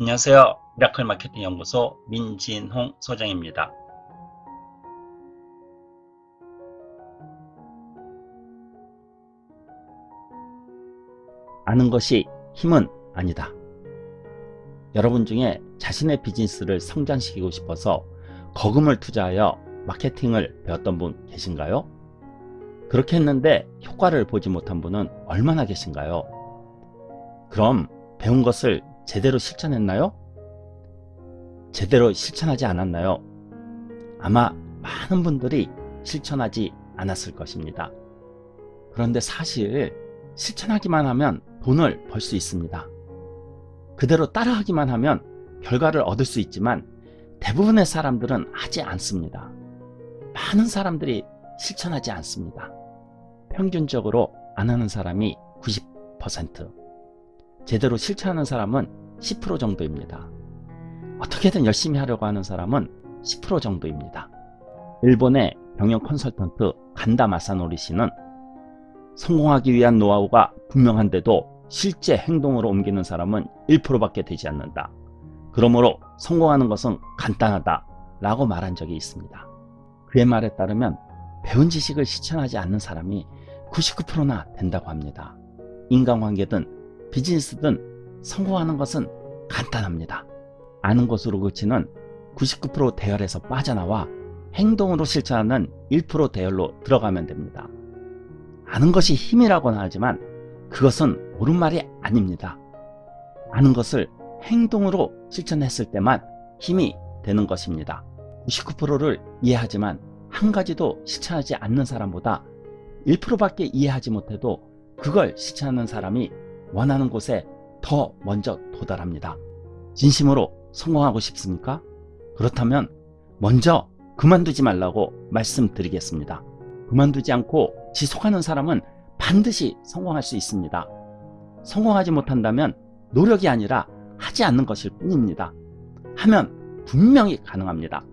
안녕하세요. 미라클 마케팅 연구소 민진홍 소장입니다. 아는 것이 힘은 아니다. 여러분 중에 자신의 비즈니스를 성장시키고 싶어서 거금을 투자하여 마케팅을 배웠던 분 계신가요? 그렇게 했는데 효과를 보지 못한 분은 얼마나 계신가요? 그럼 배운 것을 제대로 실천했나요? 제대로 실천하지 않았나요? 아마 많은 분들이 실천하지 않았을 것입니다. 그런데 사실 실천하기만 하면 돈을 벌 수 있습니다. 그대로 따라하기만 하면 결과를 얻을 수 있지만 대부분의 사람들은 하지 않습니다. 많은 사람들이 실천하지 않습니다. 평균적으로 안 하는 사람이 90%, 제대로 실천하는 사람은 10% 정도입니다. 어떻게든 열심히 하려고 하는 사람은 10% 정도입니다. 일본의 경영 컨설턴트 간다 마사노리 씨는 성공하기 위한 노하우가 분명한데도 실제 행동으로 옮기는 사람은 1%밖에 되지 않는다. 그러므로 성공하는 것은 간단하다 라고 말한 적이 있습니다. 그의 말에 따르면 배운 지식을 실천하지 않는 사람이 99%나 된다고 합니다. 인간관계든 비즈니스든 성공하는 것은 간단합니다. 아는 것으로 그치는 99% 대열에서 빠져나와 행동으로 실천하는 1% 대열로 들어가면 됩니다. 아는 것이 힘이라고는 하지만 그것은 옳은 말이 아닙니다. 아는 것을 행동으로 실천했을 때만 힘이 되는 것입니다. 99%를 이해하지만 한 가지도 실천하지 않는 사람보다 1%밖에 이해하지 못해도 그걸 실천하는 사람이 원하는 곳에 더 먼저 도달합니다. 진심으로 성공하고 싶습니까? 그렇다면 먼저 그만두지 말라고 말씀드리겠습니다. 그만두지 않고 지속하는 사람은 반드시 성공할 수 있습니다. 성공하지 못한다면 노력이 아니라 하지 않는 것일 뿐입니다. 하면 분명히 가능합니다.